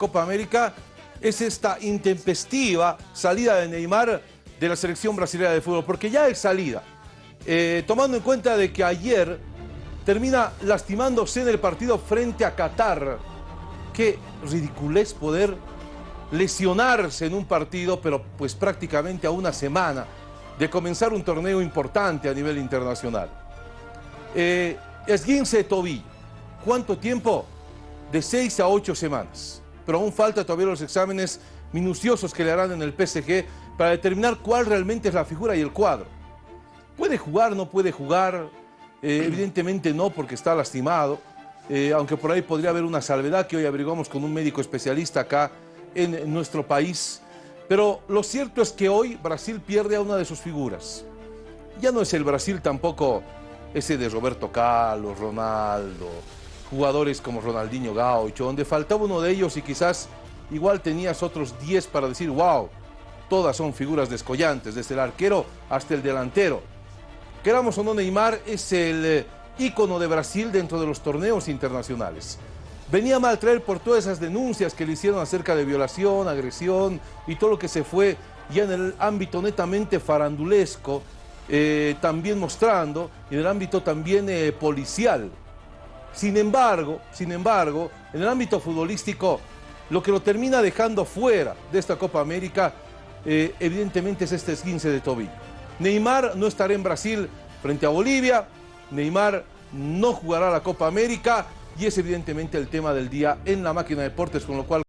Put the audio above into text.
Copa América es esta intempestiva salida de Neymar de la selección brasileña de fútbol, porque ya es salida, eh, tomando en cuenta de que ayer termina lastimándose en el partido frente a Qatar. Qué ridiculez poder lesionarse en un partido, pero pues prácticamente a una semana de comenzar un torneo importante a nivel internacional. Eh, esguince tobillo. ¿Cuánto tiempo? De seis a ocho semanas pero aún falta todavía los exámenes minuciosos que le harán en el PSG para determinar cuál realmente es la figura y el cuadro. ¿Puede jugar, no puede jugar? Eh, evidentemente no, porque está lastimado, eh, aunque por ahí podría haber una salvedad que hoy averiguamos con un médico especialista acá en, nuestro país. Pero lo cierto es que hoy Brasil pierde a una de sus figuras. Ya no es el Brasil tampoco ese de Roberto Carlos, Ronaldo, jugadores como Ronaldinho Gaucho, donde faltaba uno de ellos y quizás igual tenías otros 10 para decir, wow, todas son figuras descollantes, desde el arquero hasta el delantero. Queramos o no, Neymar es el eh, ícono de Brasil dentro de los torneos internacionales. Venía mal traer por todas esas denuncias que le hicieron acerca de violación, agresión y todo lo que se fue ya en el ámbito netamente farandulesco, eh, también mostrando, y en el ámbito también eh, policial. Sin embargo, sin embargo, en el ámbito futbolístico, lo que lo termina dejando fuera de esta Copa América, eh, evidentemente es este esguince de tobillo. Neymar no estará en Brasil frente a Bolivia, Neymar no jugará la Copa América y es evidentemente el tema del día en la máquina de deportes, con lo cual